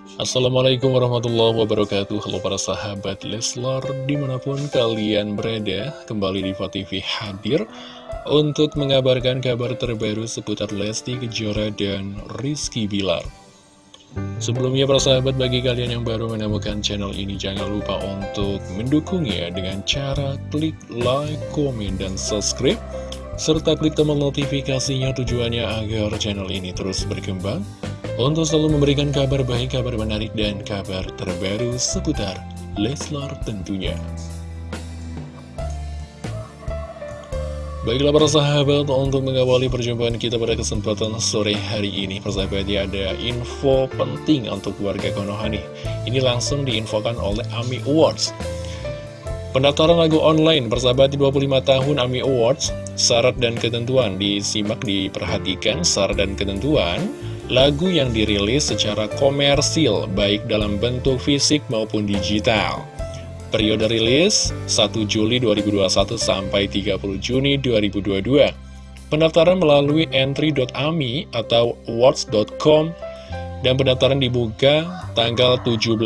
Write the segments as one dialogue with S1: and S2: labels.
S1: Assalamualaikum warahmatullahi wabarakatuh. Halo para sahabat Leslar Di mana pun kalian berada Kembali di TV hadir Untuk mengabarkan kabar terbaru Seputar Lesti Kejora dan Rizky Bilar. Sebelumnya para sahabat bagi kalian yang baru menemukan channel ini Jangan lupa untuk mendukungnya Dengan cara klik like, komen, dan subscribe serta klik tombol notifikasinya tujuannya agar channel ini terus berkembang untuk selalu memberikan kabar baik, kabar menarik, dan kabar terbaru seputar Leslar tentunya. Baiklah para sahabat, untuk mengawali perjumpaan kita pada kesempatan sore hari ini, persahabat ya ada info penting untuk warga Konoha nih. Ini langsung diinfokan oleh AMI Awards. Pendaftaran lagu online persahabat di 25 tahun AMI Awards, syarat dan ketentuan disimak diperhatikan syarat dan ketentuan lagu yang dirilis secara komersil baik dalam bentuk fisik maupun digital. Periode rilis 1 Juli 2021 sampai 30 Juni 2022. Pendaftaran melalui entry.ami atau awards.com dan pendaftaran dibuka tanggal 17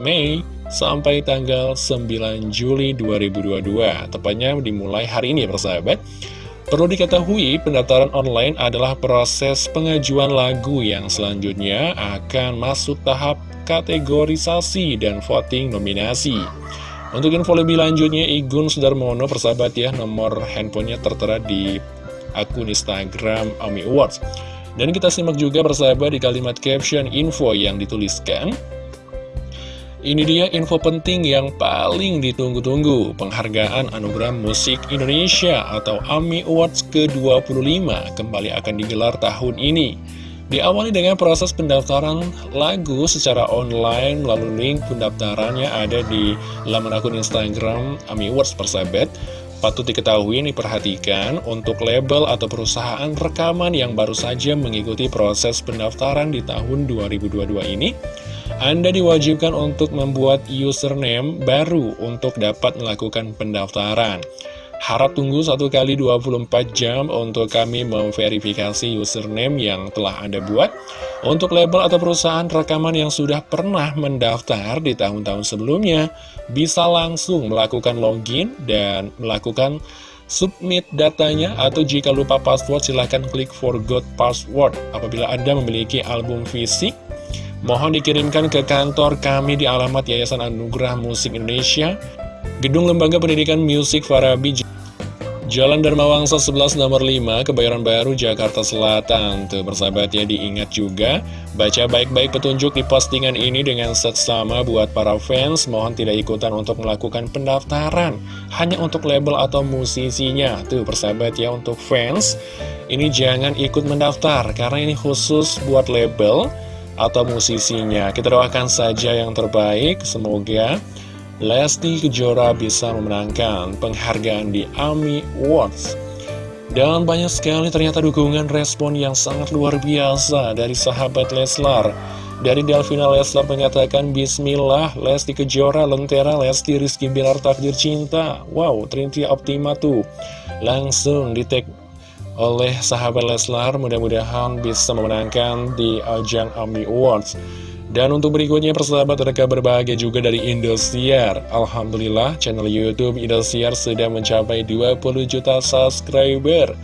S1: Mei sampai tanggal 9 Juli 2022. Tepatnya dimulai hari ini ya persahabat. Perlu diketahui, pendaftaran online adalah proses pengajuan lagu yang selanjutnya akan masuk tahap kategorisasi dan voting nominasi. Untuk info lebih lanjutnya, Igun Sudarmono persahabat ya, nomor handphonenya tertera di akun Instagram AMI Awards. Dan kita simak juga persahabat di kalimat caption info yang dituliskan. Ini dia info penting yang paling ditunggu-tunggu, penghargaan Anugerah Musik Indonesia atau AMI Awards ke-25 kembali akan digelar tahun ini. Diawali dengan proses pendaftaran lagu secara online melalui link pendaftarannya ada di laman akun Instagram AMI Awards persahabat. Patut diketahui ini perhatikan untuk label atau perusahaan rekaman yang baru saja mengikuti proses pendaftaran di tahun 2022 ini anda diwajibkan untuk membuat username baru untuk dapat melakukan pendaftaran. Harap tunggu satu kali 24 jam untuk kami memverifikasi username yang telah Anda buat. Untuk label atau perusahaan rekaman yang sudah pernah mendaftar di tahun-tahun sebelumnya, bisa langsung melakukan login dan melakukan submit datanya atau jika lupa password silahkan klik forgot password apabila Anda memiliki album fisik Mohon dikirimkan ke kantor kami di alamat Yayasan Anugerah Musik Indonesia, Gedung Lembaga Pendidikan Musik Farabi, Jalan Dharma Wangsa 11 nomor 5, Kebayoran Baru, Jakarta Selatan. Tuh bersahabat ya, diingat juga, baca baik-baik petunjuk di postingan ini dengan seksama buat para fans. Mohon tidak ikutan untuk melakukan pendaftaran, hanya untuk label atau musisinya. Tuh persahabat ya, untuk fans, ini jangan ikut mendaftar, karena ini khusus buat label, atau musisinya. Kita doakan saja yang terbaik, semoga Lesti Kejora bisa memenangkan penghargaan di AMI Awards. Dan banyak sekali ternyata dukungan respon yang sangat luar biasa dari sahabat Leslar. Dari Delvina Leslar mengatakan Bismillah, Lesti Kejora, Lentera, Lesti Rizky Bilar Takdir Cinta. Wow, Trinity Optima tuh. Langsung di tag oleh sahabat Leslar mudah-mudahan bisa memenangkan di ajang AMI Awards. Dan untuk berikutnya persahabat ada kabar bahagia juga dari Indosiar. Alhamdulillah channel Youtube Indosiar sudah mencapai 20 juta subscriber.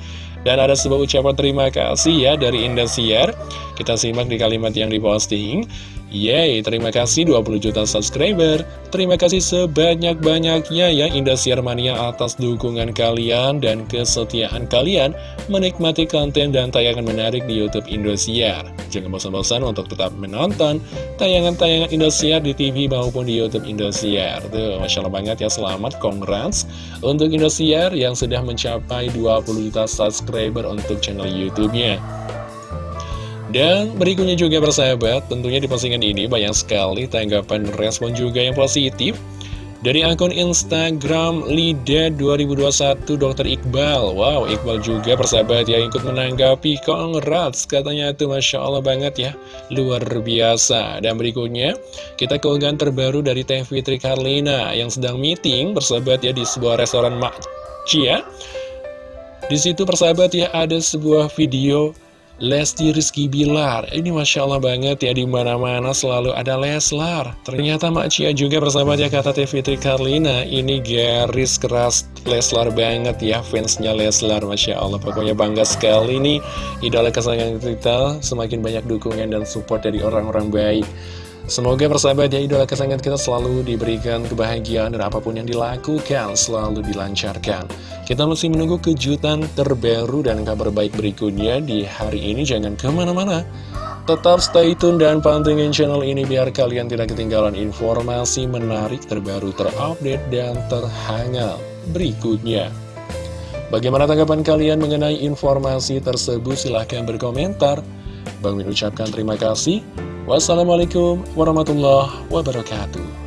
S1: Dan ada sebuah ucapan terima kasih ya dari Indosiar. Kita simak di kalimat yang diposting Yeay, terima kasih 20 juta subscriber. Terima kasih sebanyak-banyaknya ya Indosiar Mania atas dukungan kalian dan kesetiaan kalian menikmati konten dan tayangan menarik di Youtube Indosiar. Jangan bosan-bosan untuk tetap menonton tayangan-tayangan Indosiar di TV maupun di Youtube Indosiar. Tuh, Masya Allah banget ya, selamat, congrats untuk Indosiar yang sudah mencapai 20 juta subscriber untuk channel Youtubenya. Dan berikutnya juga persahabat, tentunya di postingan ini banyak sekali tanggapan respon juga yang positif dari akun Instagram Lida 2021 Dr. Iqbal. Wow, Iqbal juga persahabat ya ikut menanggapi. Congrats katanya itu Masya Allah banget ya. Luar biasa. Dan berikutnya kita keunggahan terbaru dari Teh Fitri Karlina Yang sedang meeting persahabat ya di sebuah restoran Mak Cia Di situ persahabat ya ada sebuah video Lesti Rizky Bilar. Ini Masya Allah banget ya di mana mana selalu ada Leslar. Ternyata Mak Cia juga bersahabat ya kata TV Fitri Karlina. Ini garis keras Leslar banget ya fansnya Leslar. Masya Allah pokoknya bangga sekali nih. Idola kesayangan kita semakin banyak dukungan dan support dari orang-orang baik Semoga persahabat ya idola kesayangan kita selalu diberikan kebahagiaan dan apa pun yang dilakukan selalu dilancarkan. Kita masih menunggu kejutan terbaru dan kabar baik berikutnya di hari ini. Jangan ke mana-mana. Tetap stay tune dan pantengin channel ini biar kalian tidak ketinggalan informasi menarik terbaru terupdate dan terhangat berikutnya. Bagaimana tanggapan kalian mengenai informasi tersebut? Silahkan berkomentar. Bang Min ucapkan terima kasih. Wassalamualaikum warahmatullahi wabarakatuh.